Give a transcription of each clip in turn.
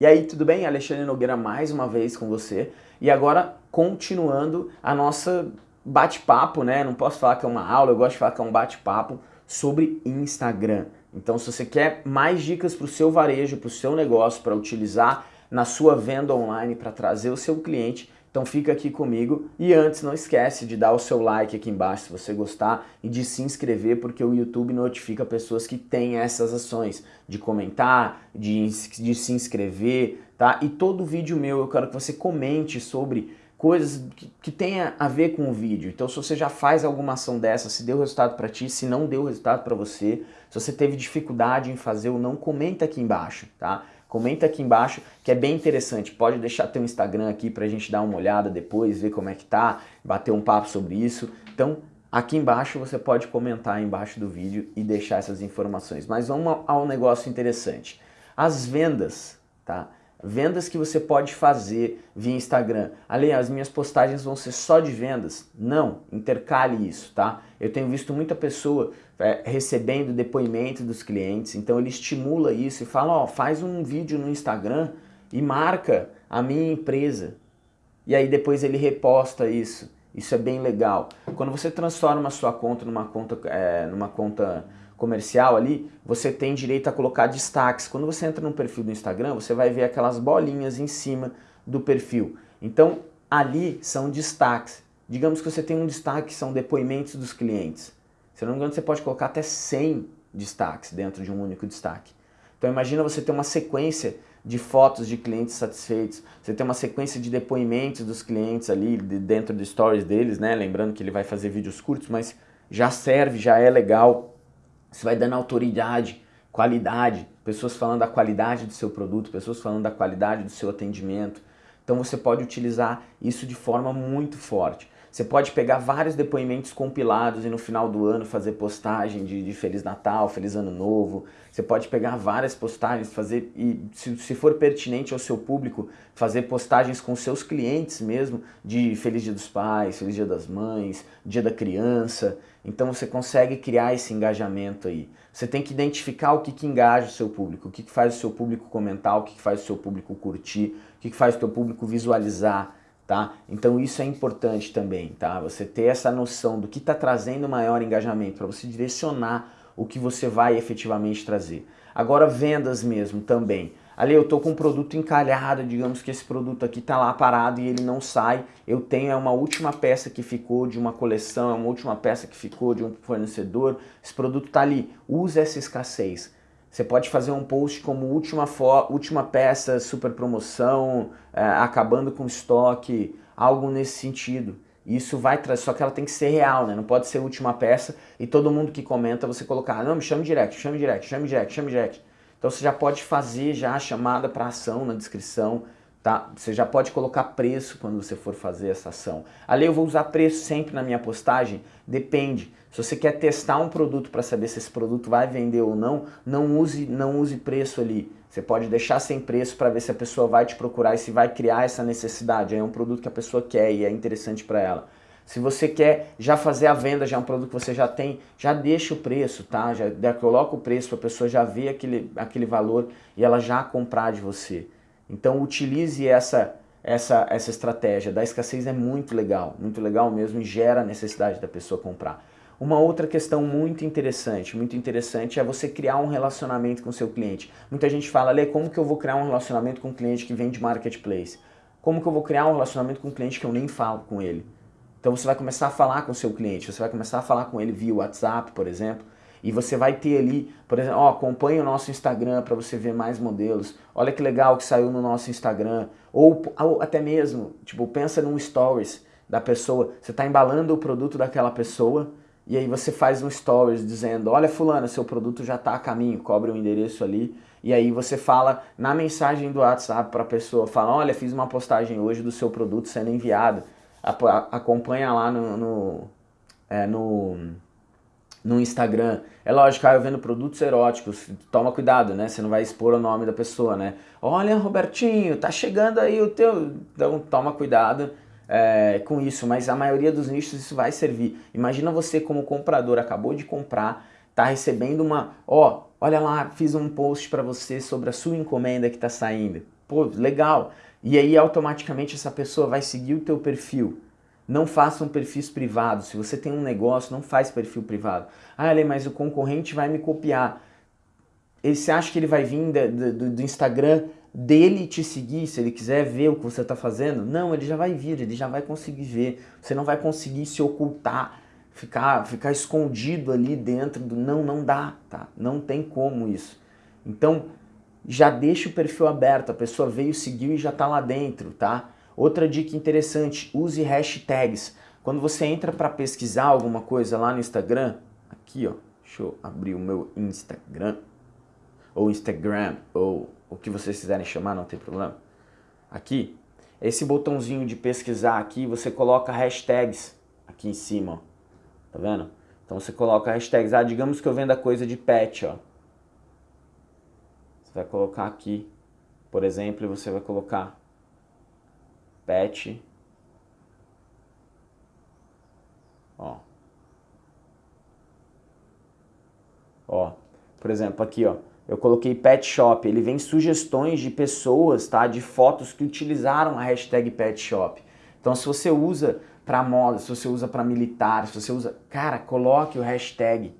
E aí, tudo bem? Alexandre Nogueira mais uma vez com você. E agora, continuando a nossa bate-papo, né? Não posso falar que é uma aula, eu gosto de falar que é um bate-papo sobre Instagram. Então, se você quer mais dicas para o seu varejo, para o seu negócio, para utilizar na sua venda online, para trazer o seu cliente, então fica aqui comigo e antes não esquece de dar o seu like aqui embaixo se você gostar e de se inscrever porque o YouTube notifica pessoas que têm essas ações de comentar, de, de se inscrever, tá? E todo vídeo meu eu quero que você comente sobre coisas que, que tenha a ver com o vídeo. Então se você já faz alguma ação dessa, se deu resultado para ti, se não deu resultado para você, se você teve dificuldade em fazer ou não, comenta aqui embaixo, tá? Comenta aqui embaixo que é bem interessante. Pode deixar teu Instagram aqui para a gente dar uma olhada depois, ver como é que tá, bater um papo sobre isso. Então, aqui embaixo você pode comentar embaixo do vídeo e deixar essas informações. Mas vamos ao negócio interessante. As vendas, tá? Vendas que você pode fazer via Instagram. Ali, as minhas postagens vão ser só de vendas? Não, intercale isso, tá? Eu tenho visto muita pessoa é, recebendo depoimento dos clientes, então ele estimula isso e fala, ó, faz um vídeo no Instagram e marca a minha empresa. E aí depois ele reposta isso. Isso é bem legal. Quando você transforma a sua conta numa conta, é, numa conta comercial ali, você tem direito a colocar destaques. Quando você entra no perfil do Instagram, você vai ver aquelas bolinhas em cima do perfil. Então, ali são destaques. Digamos que você tem um destaque que são depoimentos dos clientes. Se não me engano, você pode colocar até 100 destaques dentro de um único destaque. Então imagina você ter uma sequência de fotos de clientes satisfeitos, você tem uma sequência de depoimentos dos clientes ali dentro do stories deles, né? Lembrando que ele vai fazer vídeos curtos, mas já serve, já é legal você vai dando autoridade, qualidade, pessoas falando da qualidade do seu produto, pessoas falando da qualidade do seu atendimento. Então você pode utilizar isso de forma muito forte. Você pode pegar vários depoimentos compilados e no final do ano fazer postagem de, de, Feliz Natal, Feliz Ano Novo. Você pode pegar várias postagens, fazer e se, se, for pertinente ao seu público, fazer postagens com seus clientes mesmo de Feliz Dia dos Pais, Feliz Dia das Mães, Dia da Criança. Então você consegue criar esse engajamento aí. Você tem que identificar o que, que engaja o seu público, o que, que faz o seu público comentar, o que, que faz o seu público curtir, o que, que faz o seu público visualizar tá? Então isso é importante também, tá? Você ter essa noção do que está trazendo maior engajamento para você direcionar o que você vai efetivamente trazer. Agora vendas mesmo também. Ali eu estou com um produto encalhado, digamos que esse produto aqui está lá parado e ele não sai. Eu tenho é uma última peça que ficou de uma coleção, é uma última peça que ficou de um fornecedor. Esse produto está ali. Use essa escassez. Você pode fazer um post como última, última peça, super promoção, é, acabando com estoque, algo nesse sentido. Isso vai trazer, só que ela tem que ser real, né? Não pode ser última peça e todo mundo que comenta você colocar, não, me chame direct, chame direct, chame direct, chame direct. Então você já pode fazer já a chamada para ação na descrição, tá? Você já pode colocar preço quando você for fazer essa ação. Ali eu vou usar preço sempre na minha postagem? Depende. Se você quer testar um produto para saber se esse produto vai vender ou não, não use, não use preço ali. Você pode deixar sem preço para ver se a pessoa vai te procurar e se vai criar essa necessidade. é um produto que a pessoa quer e é interessante para ela. Se você quer já fazer a venda, já é um produto que você já tem, já deixa o preço, tá? Já, já coloca o preço para a pessoa já ver aquele, aquele valor e ela já comprar de você. Então utilize essa, essa, essa estratégia da escassez é muito legal, muito legal mesmo e gera a necessidade da pessoa comprar. Uma outra questão muito interessante, muito interessante é você criar um relacionamento com o seu cliente. Muita gente fala, Lê, como que eu vou criar um relacionamento com um cliente que vende marketplace? Como que eu vou criar um relacionamento com um cliente que eu nem falo com ele? Então você vai começar a falar com o seu cliente, você vai começar a falar com ele via WhatsApp, por exemplo, e você vai ter ali, por exemplo, ó, acompanhe o nosso Instagram para você ver mais modelos. Olha que legal que saiu no nosso Instagram. Ou, ou até mesmo, tipo, pensa num stories da pessoa. Você está embalando o produto daquela pessoa e aí você faz um stories dizendo, olha fulano, seu produto já está a caminho, cobre o um endereço ali. E aí você fala na mensagem do WhatsApp para a pessoa, fala, olha, fiz uma postagem hoje do seu produto sendo enviado. Acompanha lá no, no, é, no no Instagram. É lógico, ah, eu vendo produtos eróticos, toma cuidado, né? Você não vai expor o nome da pessoa, né? Olha, Robertinho, tá chegando aí o teu... Então toma cuidado é, com isso, mas a maioria dos nichos isso vai servir. Imagina você como comprador, acabou de comprar, tá recebendo uma... Ó, olha lá, fiz um post para você sobre a sua encomenda que tá saindo. Pô, legal. E aí automaticamente essa pessoa vai seguir o teu perfil. Não façam perfis privados. Se você tem um negócio, não faz perfil privado. Ah, Ale, mas o concorrente vai me copiar. Ele, você acha que ele vai vir do, do, do Instagram dele te seguir, se ele quiser ver o que você está fazendo? Não, ele já vai vir, ele já vai conseguir ver. Você não vai conseguir se ocultar, ficar, ficar escondido ali dentro do... Não, não dá, tá? Não tem como isso. Então, já deixa o perfil aberto, a pessoa veio, seguiu e já está lá dentro, tá? Outra dica interessante, use hashtags. Quando você entra para pesquisar alguma coisa lá no Instagram, aqui ó, deixa eu abrir o meu Instagram, ou Instagram, ou o que vocês quiserem chamar, não tem problema. Aqui, esse botãozinho de pesquisar aqui, você coloca hashtags aqui em cima, ó. tá vendo? Então você coloca hashtags, ah, digamos que eu venda coisa de pet, ó. Você vai colocar aqui, por exemplo, e você vai colocar pet. Ó. Ó, por exemplo, aqui, ó, eu coloquei pet shop, ele vem sugestões de pessoas, tá, de fotos que utilizaram a hashtag pet shop. Então, se você usa para moda, se você usa para militar, se você usa, cara, coloque o hashtag.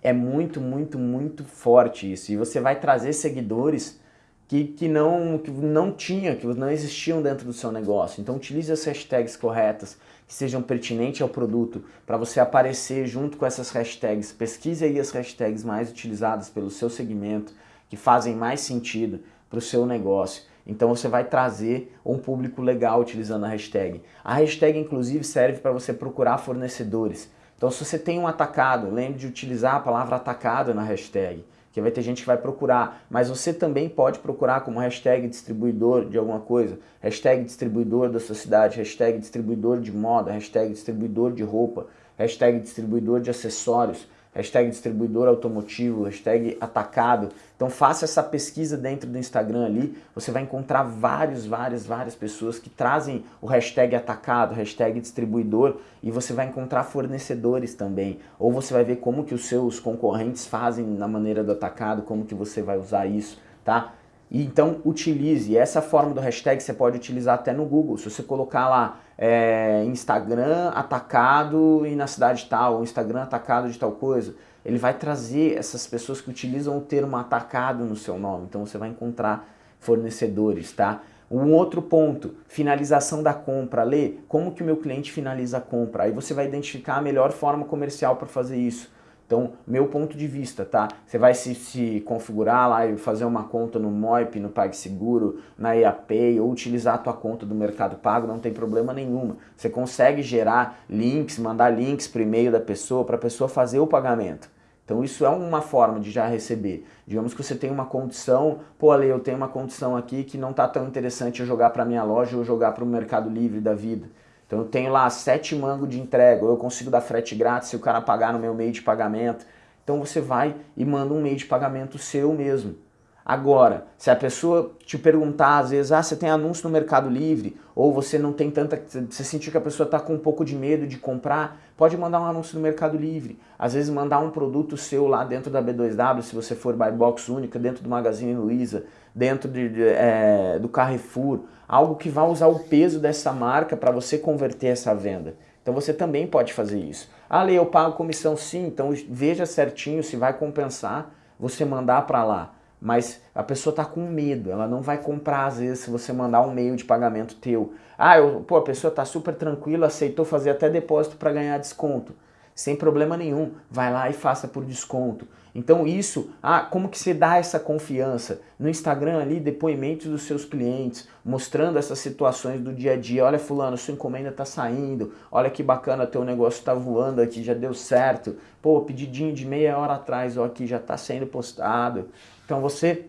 É muito, muito, muito forte isso. E você vai trazer seguidores que, que, não, que não tinha, que não existiam dentro do seu negócio. Então utilize as hashtags corretas, que sejam pertinentes ao produto, para você aparecer junto com essas hashtags. Pesquise aí as hashtags mais utilizadas pelo seu segmento, que fazem mais sentido para o seu negócio. Então você vai trazer um público legal utilizando a hashtag. A hashtag inclusive serve para você procurar fornecedores. Então se você tem um atacado, lembre de utilizar a palavra atacado na hashtag que vai ter gente que vai procurar, mas você também pode procurar como hashtag distribuidor de alguma coisa, hashtag distribuidor da sua cidade, hashtag distribuidor de moda, hashtag distribuidor de roupa, hashtag distribuidor de acessórios, hashtag distribuidor automotivo, hashtag atacado. Então faça essa pesquisa dentro do Instagram ali, você vai encontrar vários, várias, várias pessoas que trazem o hashtag atacado, hashtag distribuidor e você vai encontrar fornecedores também. Ou você vai ver como que os seus concorrentes fazem na maneira do atacado, como que você vai usar isso, tá? E então utilize, essa forma do hashtag você pode utilizar até no Google, se você colocar lá é, Instagram atacado e na cidade tal, ou Instagram atacado de tal coisa, ele vai trazer essas pessoas que utilizam o termo atacado no seu nome, então você vai encontrar fornecedores, tá? Um outro ponto, finalização da compra. Lê, como que o meu cliente finaliza a compra? Aí você vai identificar a melhor forma comercial para fazer isso. Então, meu ponto de vista, tá? Você vai se, se configurar lá e fazer uma conta no Moip, no PagSeguro, na EAPay ou utilizar a tua conta do Mercado Pago, não tem problema nenhuma. Você consegue gerar links, mandar links para o e-mail da pessoa, para a pessoa fazer o pagamento. Então isso é uma forma de já receber. Digamos que você tem uma condição, pô Ale, eu tenho uma condição aqui que não está tão interessante eu jogar para minha loja ou jogar para o Mercado Livre da vida. Então eu tenho lá sete mangos de entrega, ou eu consigo dar frete grátis se o cara pagar no meu meio de pagamento. Então você vai e manda um meio de pagamento seu mesmo. Agora, se a pessoa te perguntar às vezes, ah, você tem anúncio no Mercado Livre, ou você não tem tanta, você sentiu que a pessoa está com um pouco de medo de comprar, pode mandar um anúncio no Mercado Livre. Às vezes mandar um produto seu lá dentro da B2W, se você for buy box única, dentro do Magazine Luiza, dentro de, de, é, do Carrefour, algo que vai usar o peso dessa marca para você converter essa venda. Então você também pode fazer isso. Ah, Lê, eu pago comissão sim, então veja certinho se vai compensar você mandar para lá mas a pessoa está com medo, ela não vai comprar às vezes se você mandar um meio de pagamento teu. Ah, eu, pô, a pessoa está super tranquila, aceitou fazer até depósito para ganhar desconto. Sem problema nenhum, vai lá e faça por desconto. Então isso, ah, como que você dá essa confiança? No Instagram ali, depoimentos dos seus clientes, mostrando essas situações do dia a dia. Olha fulano, sua encomenda está saindo, olha que bacana, teu negócio está voando aqui, já deu certo. Pô, pedidinho de meia hora atrás, ó, aqui já está sendo postado. Então você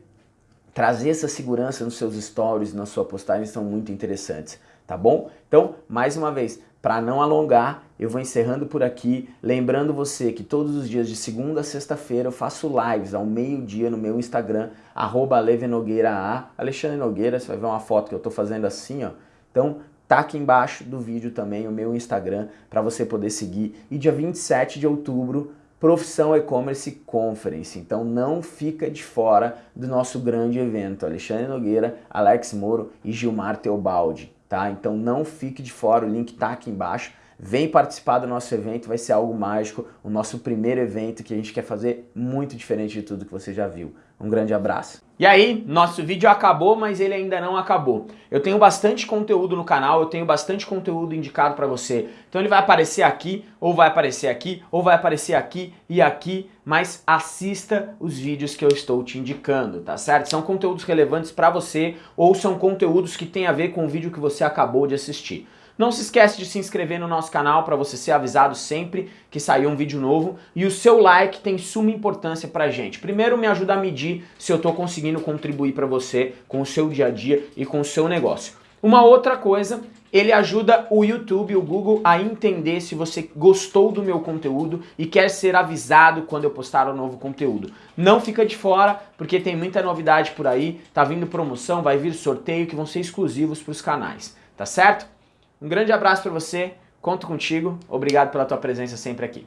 trazer essa segurança nos seus stories, na sua postagem são muito interessantes, tá bom? Então, mais uma vez, para não alongar, eu vou encerrando por aqui, lembrando você que todos os dias de segunda a sexta-feira eu faço lives ao meio-dia no meu Instagram, arroba Alexandre Nogueira, você vai ver uma foto que eu estou fazendo assim, ó. Então, tá aqui embaixo do vídeo também o meu Instagram para você poder seguir. E dia 27 de outubro Profissão E-Commerce Conference. Então não fica de fora do nosso grande evento. Alexandre Nogueira, Alex Moro e Gilmar Teobaldi. Tá? Então não fique de fora, o link está aqui embaixo. Vem participar do nosso evento, vai ser algo mágico, o nosso primeiro evento que a gente quer fazer muito diferente de tudo que você já viu. Um grande abraço. E aí, nosso vídeo acabou, mas ele ainda não acabou. Eu tenho bastante conteúdo no canal, eu tenho bastante conteúdo indicado para você. Então ele vai aparecer aqui, ou vai aparecer aqui, ou vai aparecer aqui e aqui, mas assista os vídeos que eu estou te indicando, tá certo? São conteúdos relevantes para você, ou são conteúdos que têm a ver com o vídeo que você acabou de assistir. Não se esquece de se inscrever no nosso canal para você ser avisado sempre que sair um vídeo novo e o seu like tem suma importância pra gente. Primeiro me ajuda a medir se eu estou conseguindo contribuir para você com o seu dia a dia e com o seu negócio. Uma outra coisa, ele ajuda o YouTube, o Google a entender se você gostou do meu conteúdo e quer ser avisado quando eu postar um novo conteúdo. Não fica de fora, porque tem muita novidade por aí, tá vindo promoção, vai vir sorteio que vão ser exclusivos para os canais, tá certo? Um grande abraço para você, conto contigo, obrigado pela tua presença sempre aqui.